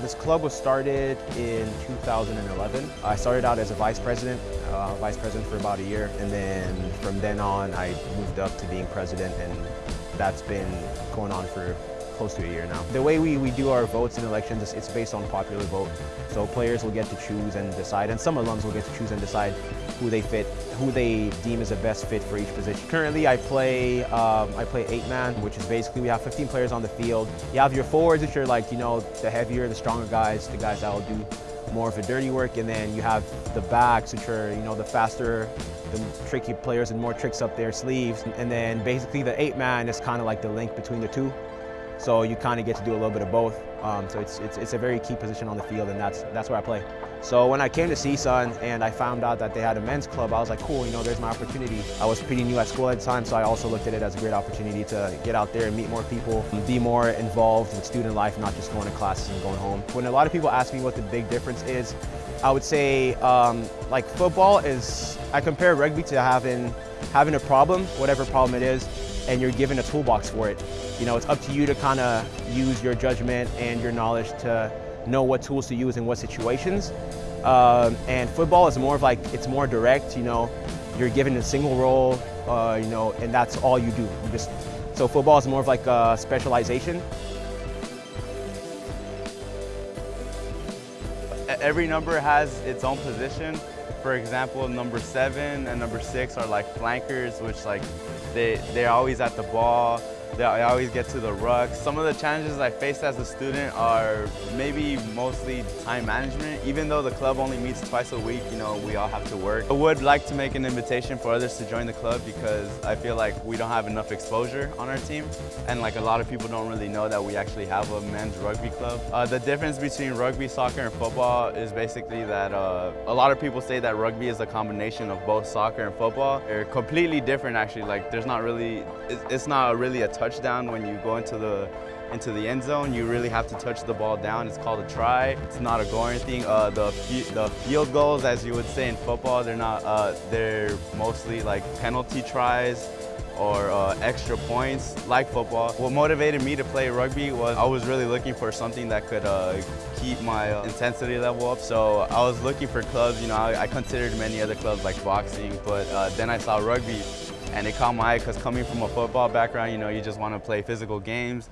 This club was started in 2011. I started out as a vice president, uh, vice president for about a year, and then from then on I moved up to being president, and that's been going on for close to a year now. The way we, we do our votes in elections, is it's based on popular vote. So players will get to choose and decide, and some alums will get to choose and decide who they fit, who they deem is the best fit for each position. Currently, I play um, I play eight man, which is basically we have 15 players on the field. You have your forwards, which are like you know the heavier, the stronger guys, the guys that will do more of the dirty work, and then you have the backs, which are you know the faster, the tricky players and more tricks up their sleeves. And then basically the eight man is kind of like the link between the two. So you kind of get to do a little bit of both. Um, so it's, it's, it's, a very key position on the field, and that's, that's where I play. So when I came to CSUN and I found out that they had a men's club, I was like, cool, you know, there's my opportunity. I was pretty new at school at the time, so I also looked at it as a great opportunity to get out there and meet more people, be more involved with student life, not just going to classes and going home. When a lot of people ask me what the big difference is, I would say um, like football is, I compare rugby to having, having a problem, whatever problem it is, and you're given a toolbox for it. You know, it's up to you to kind of use your judgment and your knowledge to know what tools to use in what situations. Um, and football is more of like, it's more direct, you know, you're given a single role, uh, you know, and that's all you do. You just, so football is more of like a specialization. Every number has its own position. For example, number seven and number six are like flankers, which like they, they're always at the ball. I always get to the ruck. Some of the challenges I faced as a student are maybe mostly time management. Even though the club only meets twice a week, you know, we all have to work. I would like to make an invitation for others to join the club because I feel like we don't have enough exposure on our team. And like a lot of people don't really know that we actually have a men's rugby club. Uh, the difference between rugby, soccer, and football is basically that uh, a lot of people say that rugby is a combination of both soccer and football. They're completely different actually. Like there's not really, it's not really a touchdown when you go into the into the end zone. You really have to touch the ball down. It's called a try. It's not a goal or anything. Uh, the the field goals, as you would say in football, they're not. Uh, they're mostly like penalty tries or uh, extra points like football. What motivated me to play rugby was I was really looking for something that could uh, keep my intensity level up. So I was looking for clubs, you know, I, I considered many other clubs like boxing, but uh, then I saw rugby and it caught my eye because coming from a football background, you know, you just want to play physical games.